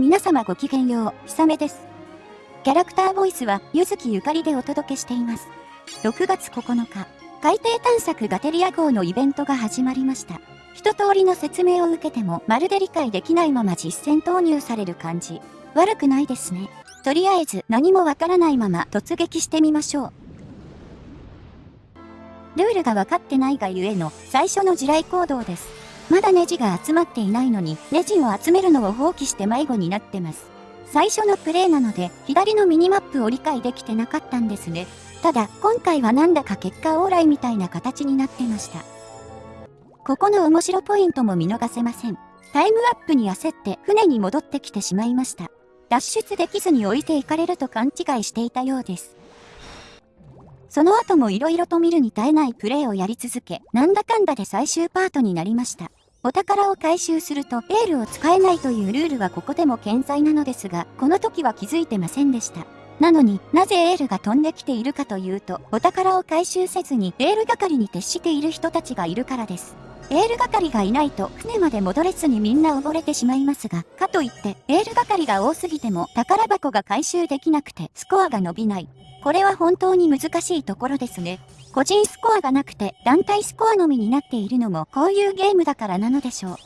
皆様ごきげんよう、ひさめです。キャラクターボイスは、ゆずきゆかりでお届けしています。6月9日、海底探索ガテリア号のイベントが始まりました。一通りの説明を受けても、まるで理解できないまま実践投入される感じ。悪くないですね。とりあえず、何もわからないまま突撃してみましょう。ルールが分かってないがゆえの最初の地雷行動です。まだネジが集まっていないのに、ネジを集めるのを放棄して迷子になってます。最初のプレイなので、左のミニマップを理解できてなかったんですね。ただ、今回はなんだか結果オーライみたいな形になってました。ここの面白ポイントも見逃せません。タイムアップに焦って船に戻ってきてしまいました。脱出できずに置いていかれると勘違いしていたようです。その後も色々と見るに耐えないプレイをやり続け、なんだかんだで最終パートになりました。お宝を回収するとエールを使えないというルールはここでも健在なのですが、この時は気づいてませんでした。なのになぜエールが飛んできているかというと、お宝を回収せずにエール係に徹している人たちがいるからです。エール係がいないと船まで戻れずにみんな溺れてしまいますが、かといってエール係が多すぎても宝箱が回収できなくてスコアが伸びない。これは本当に難しいところですね。個人スコアがなくて団体スコアのみになっているのもこういうゲームだからなのでしょう。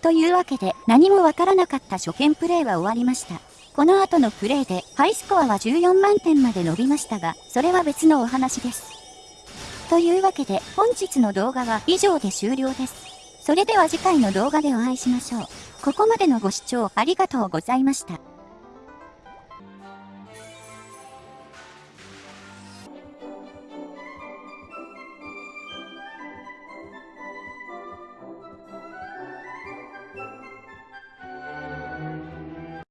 というわけで何もわからなかった初見プレイは終わりました。この後のプレイでハイスコアは14万点まで伸びましたが、それは別のお話です。というわけで本日の動画は以上で終了です。それでは次回の動画でお会いしましょう。ここまでのご視聴ありがとうございました。